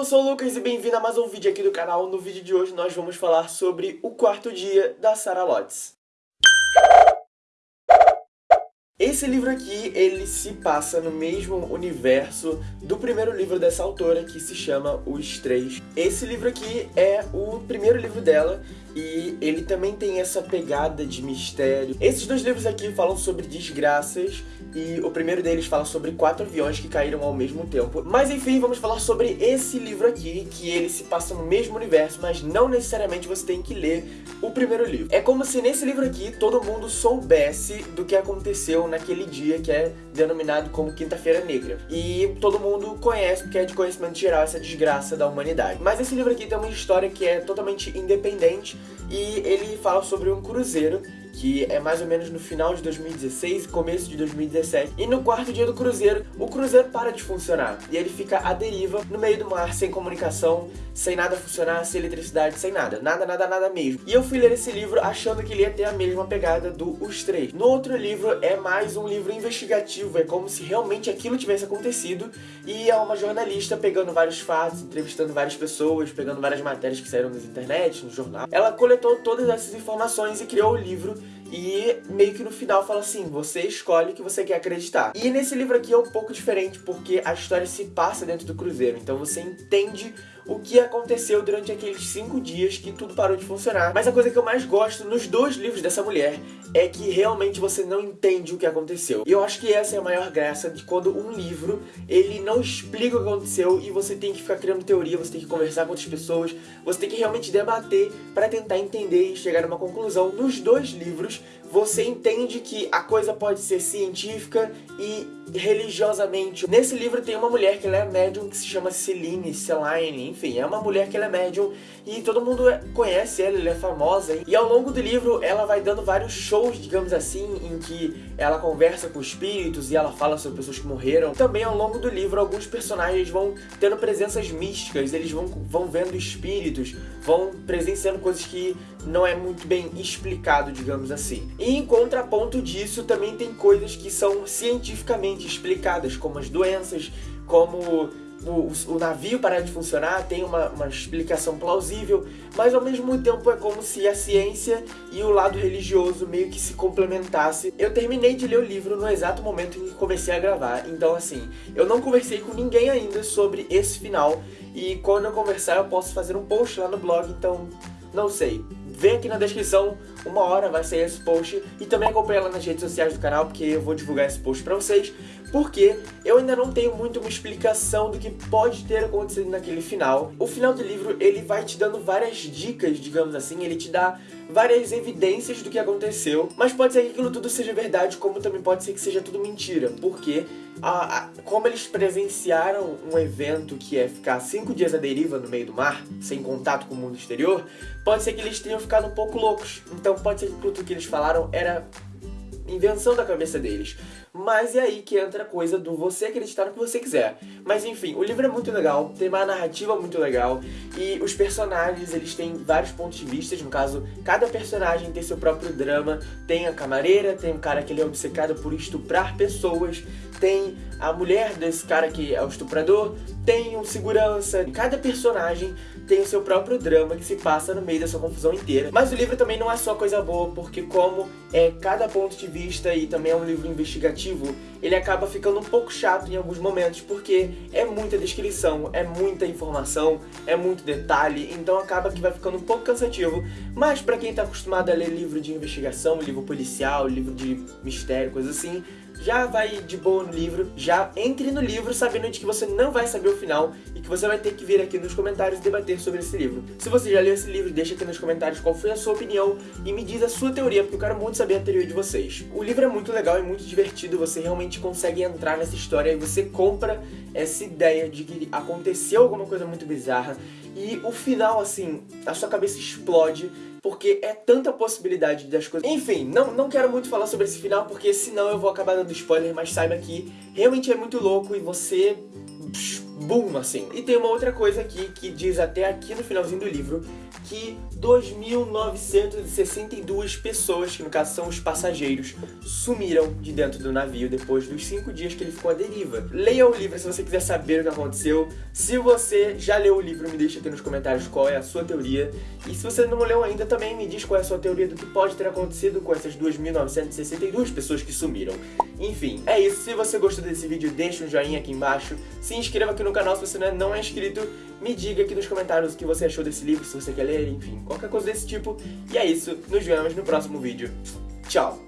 eu sou o Lucas e bem-vindo a mais um vídeo aqui do canal. No vídeo de hoje nós vamos falar sobre o quarto dia da Sarah Lotz. Esse livro aqui, ele se passa no mesmo universo do primeiro livro dessa autora, que se chama Os Três. Esse livro aqui é o primeiro livro dela, e ele também tem essa pegada de mistério. Esses dois livros aqui falam sobre desgraças e o primeiro deles fala sobre quatro aviões que caíram ao mesmo tempo. Mas enfim, vamos falar sobre esse livro aqui, que ele se passa no mesmo universo, mas não necessariamente você tem que ler o primeiro livro. É como se nesse livro aqui todo mundo soubesse do que aconteceu naquele dia que é denominado como Quinta-feira Negra. E todo mundo conhece, porque é de conhecimento geral, essa desgraça da humanidade. Mas esse livro aqui tem uma história que é totalmente independente e ele fala sobre um cruzeiro que é mais ou menos no final de 2016 e começo de 2017. E no quarto dia do cruzeiro, o cruzeiro para de funcionar. E ele fica à deriva, no meio do mar, sem comunicação, sem nada funcionar, sem eletricidade, sem nada. Nada, nada, nada mesmo. E eu fui ler esse livro achando que ele ia ter a mesma pegada do Os Três. No outro livro é mais um livro investigativo, é como se realmente aquilo tivesse acontecido e é uma jornalista pegando vários fatos, entrevistando várias pessoas, pegando várias matérias que saíram nas internet, no jornal. Ela coletou todas essas informações e criou o livro e meio que no final fala assim, você escolhe o que você quer acreditar. E nesse livro aqui é um pouco diferente, porque a história se passa dentro do cruzeiro, então você entende o que aconteceu durante aqueles cinco dias que tudo parou de funcionar. Mas a coisa que eu mais gosto nos dois livros dessa mulher é que realmente você não entende o que aconteceu. E eu acho que essa é a maior graça de quando um livro, ele não explica o que aconteceu e você tem que ficar criando teoria, você tem que conversar com outras pessoas, você tem que realmente debater para tentar entender e chegar a uma conclusão. Nos dois livros, você entende que a coisa pode ser científica e religiosamente. Nesse livro tem uma mulher que ela é médium que se chama Celine, Celine, enfim, é uma mulher que ela é médium e todo mundo conhece ela, ela é famosa. E ao longo do livro ela vai dando vários shows, digamos assim, em que ela conversa com espíritos e ela fala sobre pessoas que morreram. Também ao longo do livro alguns personagens vão tendo presenças místicas, eles vão, vão vendo espíritos, vão presenciando coisas que não é muito bem explicado, digamos assim. E em contraponto disso, também tem coisas que são cientificamente explicadas, como as doenças, como o, o, navio parar de funcionar, tem uma, uma explicação plausível, mas ao mesmo tempo é como se a ciência e o lado religioso meio que se complementasse. Eu terminei de ler o livro no exato momento em que comecei a gravar, então assim, eu não conversei com ninguém ainda sobre esse final, e quando eu conversar eu posso fazer um post lá no blog, então não sei. Vem aqui na descrição, uma hora vai sair esse post e também acompanha lá nas redes sociais do canal, porque eu vou divulgar esse post pra vocês, porque eu ainda não tenho muito uma explicação do que pode ter acontecido naquele final. O final do livro, ele vai te dando várias dicas, digamos assim, ele te dá várias evidências do que aconteceu, mas pode ser que aquilo tudo seja verdade, como também pode ser que seja tudo mentira, porque a, a, como eles presenciaram um evento que é ficar cinco dias à deriva no meio do mar, sem contato com o mundo exterior, pode ser que eles tenham ficado um pouco loucos. Então pode ser que tudo que eles falaram era invenção da cabeça deles. Mas é aí que entra a coisa do você acreditar no que você quiser. Mas enfim, o livro é muito legal, tem uma narrativa muito legal e os personagens, eles têm vários pontos de vista, no caso, cada personagem tem seu próprio drama, tem a camareira, tem um cara que ele é obcecado por estuprar pessoas, tem a mulher desse cara que é o estuprador, tem um segurança, cada personagem tem o seu próprio drama que se passa no meio dessa confusão inteira. Mas o livro também não é só coisa boa, porque como é cada ponto de vista e também é um livro investigativo, ele acaba ficando um pouco chato em alguns momentos, porque é muita descrição, é muita informação, é muito detalhe, então acaba que vai ficando um pouco cansativo. Mas pra quem tá acostumado a ler livro de investigação, livro policial, livro de mistério, coisa assim, já vai de boa no livro, já entre no livro sabendo de que você não vai saber o final e que você vai ter que vir aqui nos comentários debater sobre esse livro. Se você já leu esse livro, deixa aqui nos comentários qual foi a sua opinião e me diz a sua teoria, porque eu quero muito saber a teoria de vocês. O livro é muito legal e muito divertido, você realmente consegue entrar nessa história e você compra essa ideia de que aconteceu alguma coisa muito bizarra e o final, assim, a sua cabeça explode porque é tanta possibilidade das coisas. Enfim, não, não quero muito falar sobre esse final, porque senão eu vou acabar dando spoiler, mas saiba que realmente é muito louco e você boom, assim. E tem uma outra coisa aqui que diz até aqui no finalzinho do livro que 2.962 pessoas, que no caso são os passageiros, sumiram de dentro do navio depois dos 5 dias que ele ficou à deriva. Leia o livro se você quiser saber o que aconteceu. Se você já leu o livro, me deixa aqui nos comentários qual é a sua teoria. E se você não leu ainda, também me diz qual é a sua teoria do que pode ter acontecido com essas 2.962 pessoas que sumiram. Enfim, é isso. Se você gostou desse vídeo, deixa um joinha aqui embaixo. Se inscreva aqui no canal se você não é inscrito. Me diga aqui nos comentários o que você achou desse livro, se você quer ler, enfim, qualquer coisa desse tipo. E é isso. Nos vemos no próximo vídeo. Tchau!